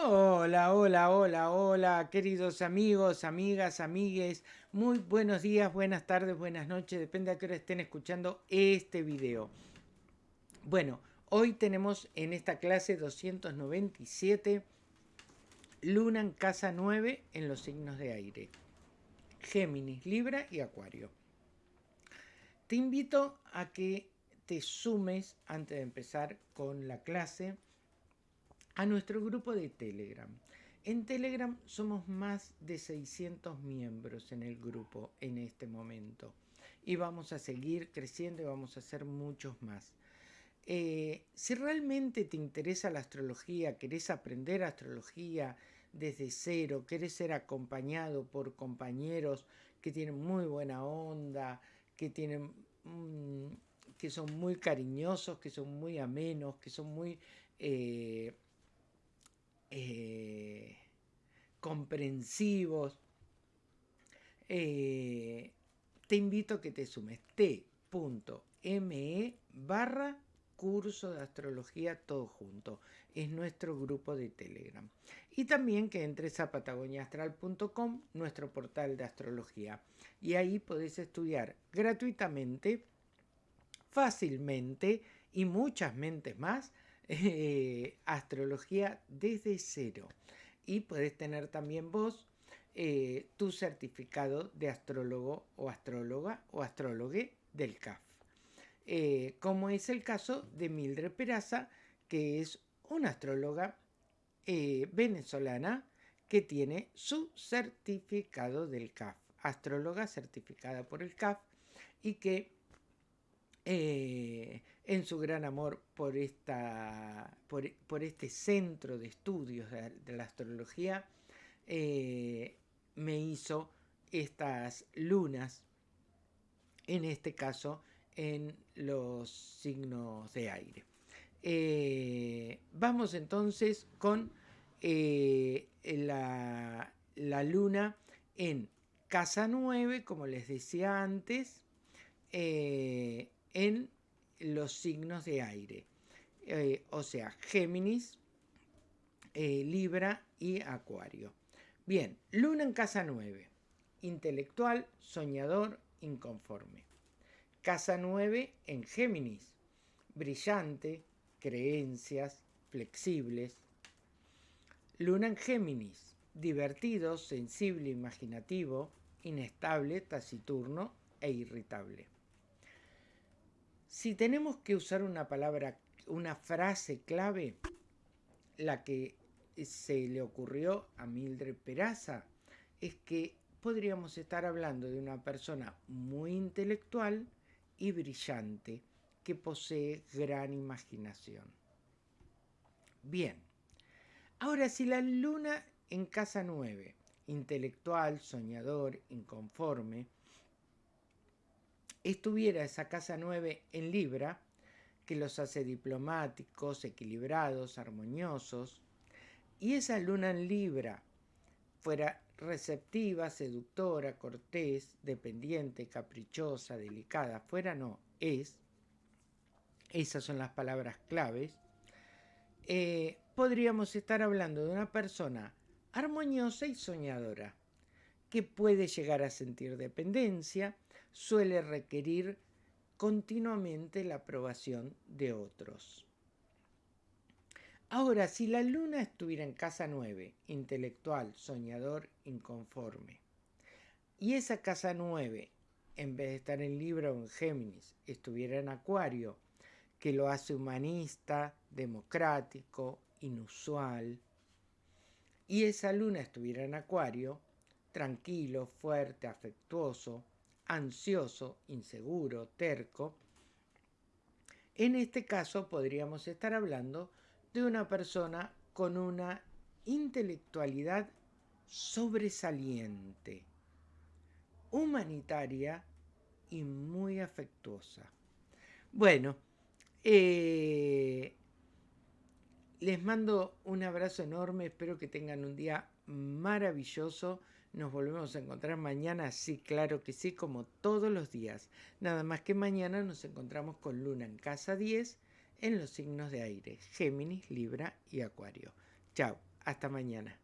Hola, hola, hola, hola, queridos amigos, amigas, amigues. Muy buenos días, buenas tardes, buenas noches, depende a qué hora estén escuchando este video. Bueno, hoy tenemos en esta clase 297 Luna en casa 9 en los signos de aire. Géminis, Libra y Acuario. Te invito a que te sumes antes de empezar con la clase a nuestro grupo de Telegram. En Telegram somos más de 600 miembros en el grupo en este momento y vamos a seguir creciendo y vamos a hacer muchos más. Eh, si realmente te interesa la astrología, querés aprender astrología desde cero, querés ser acompañado por compañeros que tienen muy buena onda, que tienen mm, que son muy cariñosos, que son muy amenos, que son muy eh, eh, comprensivos, eh, te invito a que te sumes t.me barra curso de astrología todo junto. Es nuestro grupo de Telegram. Y también que entres a patagoniaastral.com, nuestro portal de astrología. Y ahí podés estudiar gratuitamente, fácilmente y muchas mentes más eh, astrología desde cero. Y puedes tener también vos eh, tu certificado de astrólogo o astróloga o astrólogue del CAF. Eh, como es el caso de Mildred Peraza, que es una astróloga venezolana que tiene su certificado del CAF, astróloga certificada por el CAF y que en su gran amor por, esta, por, este centro de estudios de, la astrología, eh, me hizo estas lunas, en este caso en los signos de aire. Eh, vamos entonces con eh, la, la, luna en casa 9, como les decía antes, en los signos de aire, eh, o sea, Géminis, eh, Libra y Acuario. Bien, Luna en casa 9, intelectual, soñador, inconforme. Casa 9 en Géminis, brillante, creencias, flexibles. Luna en Géminis, divertido, sensible, imaginativo, inestable, taciturno e irritable. Si tenemos que usar una palabra, una frase clave, la que se le ocurrió a Mildred Peraza es que podríamos estar hablando de una persona muy intelectual y brillante que posee gran imaginación. Bien, ahora si la luna en casa 9, intelectual, soñador, inconforme, estuviera esa casa 9 en Libra, que los hace diplomáticos, equilibrados, armoniosos, y esa luna en Libra fuera receptiva, seductora, cortés, dependiente, caprichosa, delicada, fuera no, es, esas son las palabras claves, eh, podríamos estar hablando de una persona armoniosa y soñadora, que puede llegar a sentir dependencia, suele requerir continuamente la aprobación de otros. Ahora, si la luna estuviera en casa 9, intelectual, soñador, inconforme, y esa casa 9, en vez de estar en Libra o en Géminis, estuviera en Acuario, que lo hace humanista, democrático, inusual, y esa luna estuviera en Acuario, tranquilo, fuerte, afectuoso, ansioso, inseguro, terco, en este caso podríamos estar hablando de una persona con una intelectualidad sobresaliente, humanitaria y muy afectuosa. Bueno, eh, les mando un abrazo enorme, espero que tengan un día maravilloso. Nos volvemos a encontrar mañana, sí, claro que sí, como todos los días. Nada más que mañana nos encontramos con Luna en casa 10 en los signos de aire, Géminis, Libra y Acuario. Chao. Hasta mañana.